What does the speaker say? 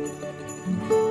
Música